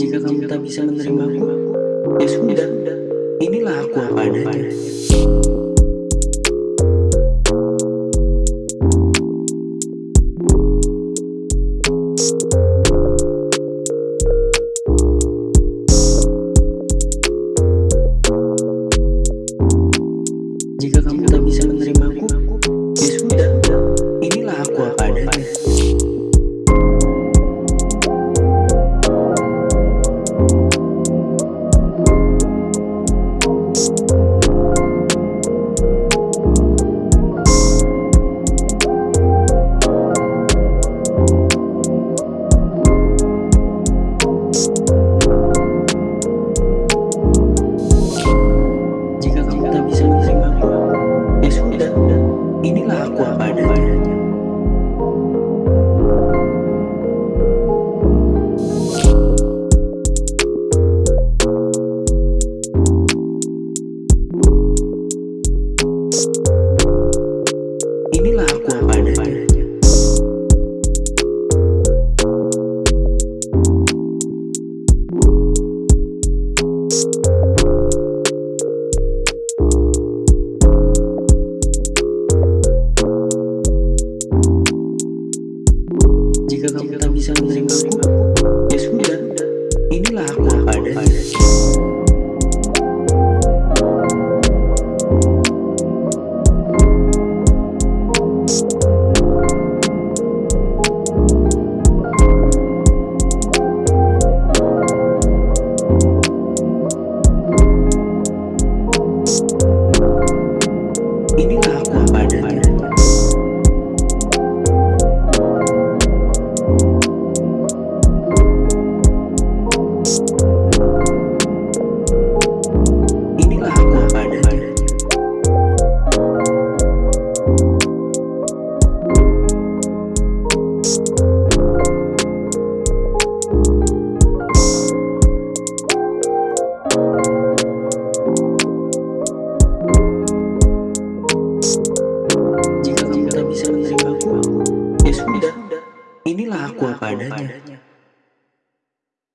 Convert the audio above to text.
Jika kamu tak bisa menerimaku, ya sudah, inilah aku apa adanya. Inilah aku apa adanya. Inilah aku Jika kamu tak bisa menerimaku, ya sudah, inilah aku apa adanya. Inilah aku apa adanya. Jika kamu tak bisa menerimaku, ya sudah, inilah aku apa adanya.